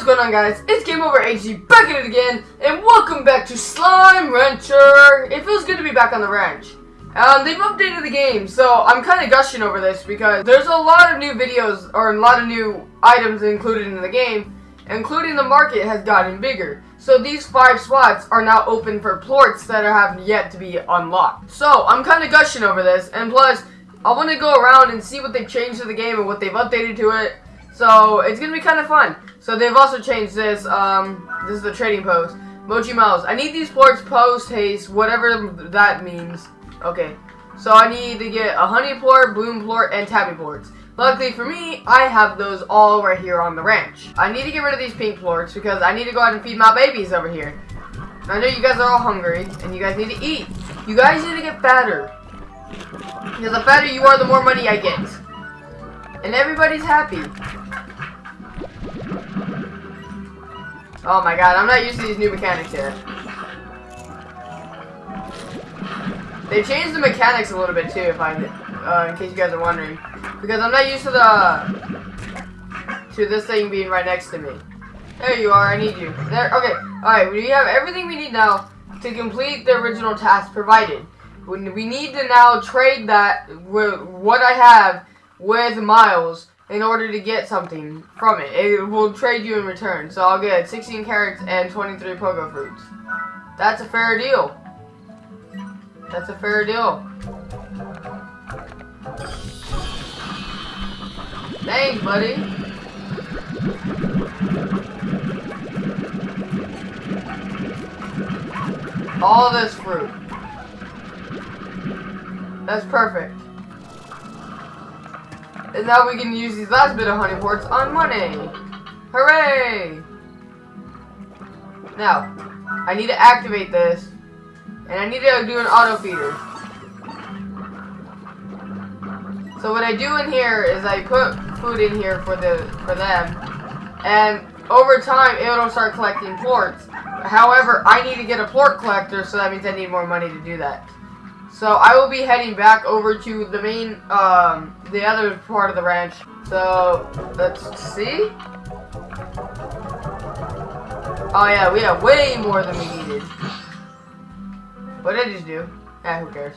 what's going on guys? It's Game Over HD back at it again, and welcome back to Slime Rancher! It feels good to be back on the ranch. Um, they've updated the game, so I'm kind of gushing over this because there's a lot of new videos, or a lot of new items included in the game, including the market has gotten bigger. So these five spots are now open for plorts that have yet to be unlocked. So, I'm kind of gushing over this, and plus, I want to go around and see what they've changed to the game and what they've updated to it. So, it's to be kind of fun. So they've also changed this. Um, this is the trading post. Mochi Miles. I need these plorts post haste, whatever that means. Okay. So I need to get a honey plort, bloom plort, and tabby plorts. Luckily for me, I have those all right here on the ranch. I need to get rid of these pink plorts because I need to go out and feed my babies over here. I know you guys are all hungry, and you guys need to eat. You guys need to get fatter. Because the fatter you are, the more money I get. And everybody's happy. Oh my god, I'm not used to these new mechanics yet. They changed the mechanics a little bit too, if I, uh, in case you guys are wondering, because I'm not used to the to this thing being right next to me. There you are. I need you. There. Okay. All right. We have everything we need now to complete the original task provided. We need to now trade that what I have with Miles in order to get something from it. It will trade you in return. So I'll get 16 carrots and 23 pogo fruits. That's a fair deal. That's a fair deal. Thanks, buddy. All this fruit. That's perfect. And now we can use these last bit of honey plorts on money. Hooray! Now, I need to activate this. And I need to do an auto feeder. So what I do in here is I put food in here for the for them. And over time it'll start collecting plorts. However, I need to get a plort collector, so that means I need more money to do that. So I will be heading back over to the main, um, the other part of the ranch. So, let's see. Oh yeah, we have way more than we needed. What did I just do? Ah, who cares.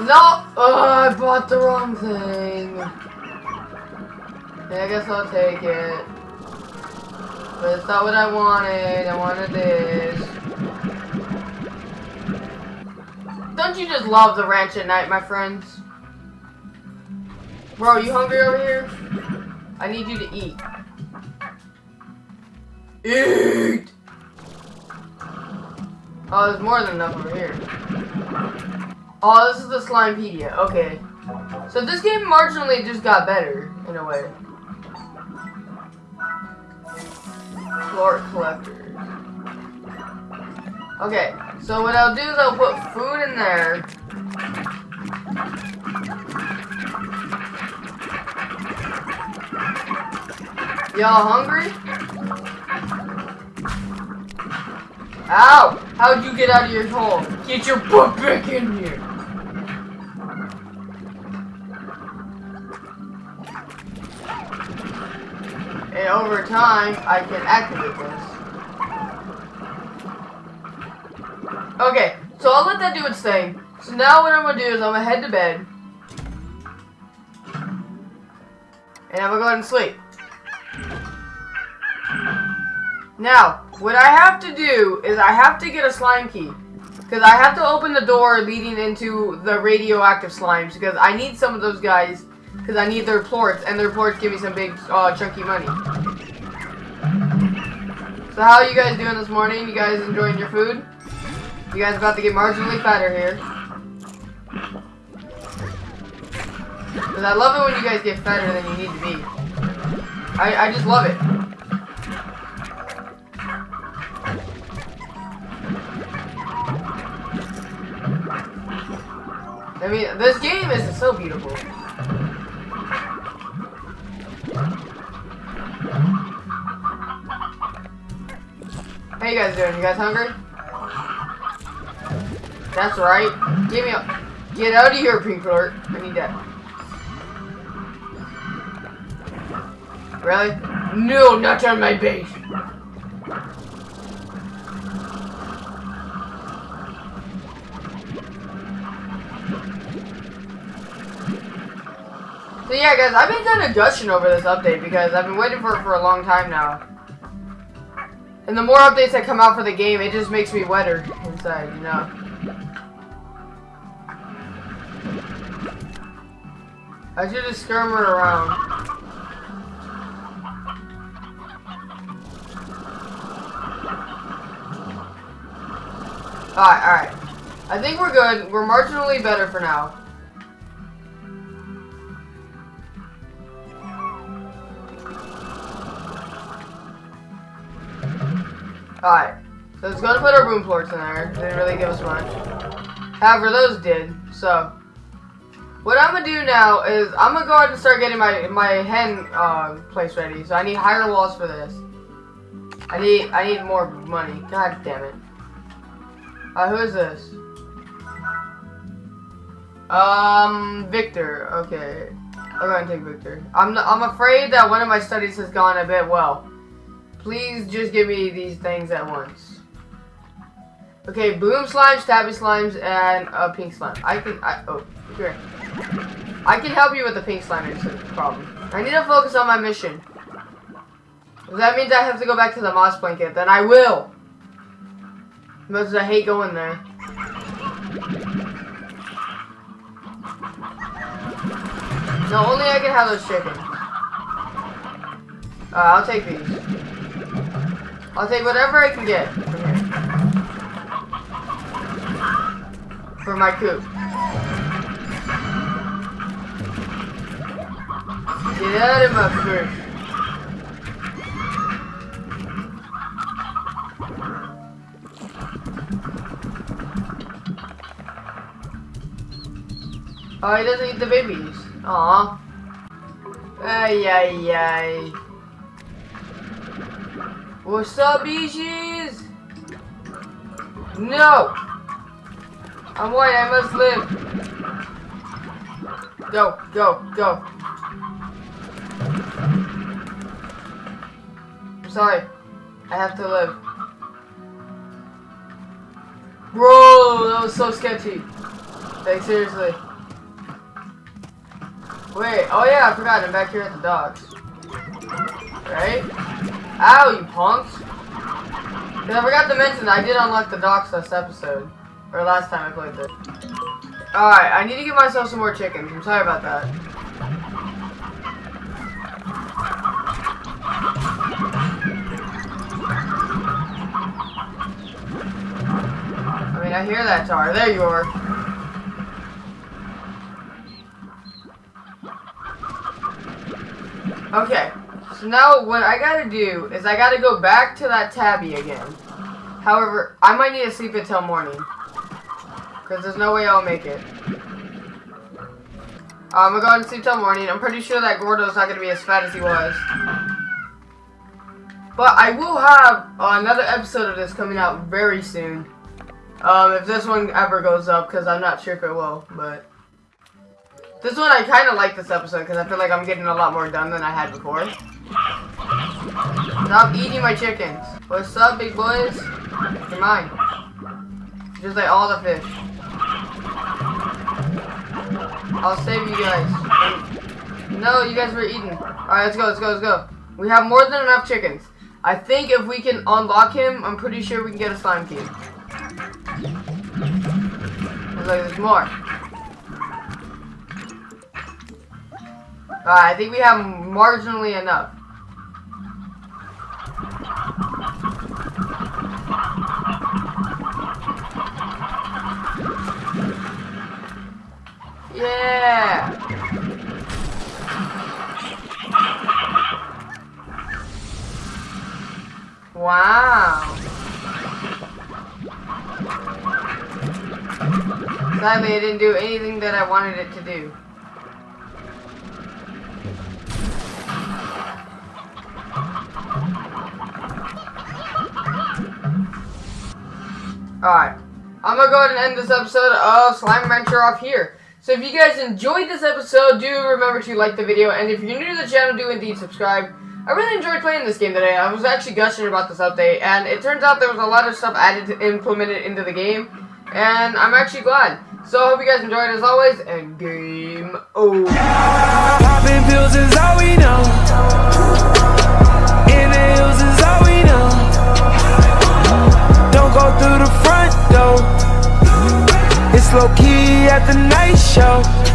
No! Oh, I bought the wrong thing. Yeah, I guess I'll take it. But it's not what I wanted. I wanted this. Don't you just love the ranch at night, my friends? Bro, you hungry over here? I need you to eat. Eat! Oh, there's more than enough over here. Oh, this is the Slimepedia. Okay. So this game marginally just got better, in a way. Plort collectors. Okay, so what I'll do is I'll put food in there. Y'all hungry? Ow! How'd you get out of your hole? Get your butt back in here! And over time, I can activate this. Okay, so I'll let that do its thing. So now what I'm gonna do is I'm gonna head to bed. And I'm gonna go ahead and sleep. Now, what I have to do is I have to get a slime key. Because I have to open the door leading into the radioactive slimes. Because I need some of those guys because I need their plorts, and their plorts give me some big, uh, chunky money. So how are you guys doing this morning? You guys enjoying your food? You guys about to get marginally fatter here. Because I love it when you guys get fatter than you need to be. I, I just love it. I mean, this game is so beautiful. doing? You guys hungry? That's right. Give me a- Get out of here, pink alert. I need that. Really? No, not on my base! So yeah, guys, I've been kind of gushing over this update because I've been waiting for it for a long time now. And the more updates that come out for the game, it just makes me wetter inside, you know. I should just skirm around. Alright, alright. I think we're good. We're marginally better for now. Alright. So it's gonna put our boom plorts in there. They Didn't really give us much. However, those did. So what I'm gonna do now is I'm gonna go ahead and start getting my my hen uh, place ready. So I need higher walls for this. I need I need more money. God damn it. Uh, who is this? Um, Viktor. Okay, I'm gonna take Viktor. I'm I'm afraid that one of my studies has gone a bit well. Please just give me these things at once. Okay, boom slimes, tabby slimes, and a pink slime. I can, I, oh, here. I can help you with the pink slime problem. I need to focus on my mission. If that means I have to go back to the moss blanket, then I will. Because I hate going there. No, only I can have those chickens. Uh, I'll take these. I'll take whatever I can get For my coop. Get out of my fish. Oh, he doesn't eat the babies. Aw. Ay, ay, ay. What's up, Beaches? No! I'm white, I must live. Go, go, go. I'm sorry. I have to live. Bro, that was so sketchy. Like, seriously. Wait, oh yeah, I forgot, I'm back here at the docks. Right? Ow, you! Cause I forgot to mention I did unlock the docks last episode. Or last time I played this. Alright, I need to give myself some more chickens. I'm sorry about that. I mean, I hear that tar. There you are. Okay. So now what I gotta do is I gotta go back to that tabby again. However, I might need to sleep until morning. Because there's no way I'll make it. I'm gonna go ahead and sleep till morning. I'm pretty sure that Gordo's not gonna be as fat as he was. But I will have uh, another episode of this coming out very soon. Um, if this one ever goes up, because I'm not sure if it will, but... This one, I kind of like this episode, because I feel like I'm getting a lot more done than I had before. Stop eating my chickens. What's up, big boys? You're mine. Just like all the fish. I'll save you guys. No, you guys were eating. Alright, let's go, let's go, let's go. We have more than enough chickens. I think if we can unlock him, I'm pretty sure we can get a slime key. Looks like there's more. Alright, I think we have marginally enough. Yeah! Wow! Sadly, it didn't do anything that I wanted it to do. Alright. I'm gonna go ahead and end this episode of Slime Rancher off here. So if you guys enjoyed this episode, do remember to like the video. And if you're new to the channel, do indeed subscribe. I really enjoyed playing this game today. I was actually gushing about this update, and it turns out there was a lot of stuff added, to, implemented into the game, and I'm actually glad. So I hope you guys enjoyed as always, and game over. Popping It's low key at the night show.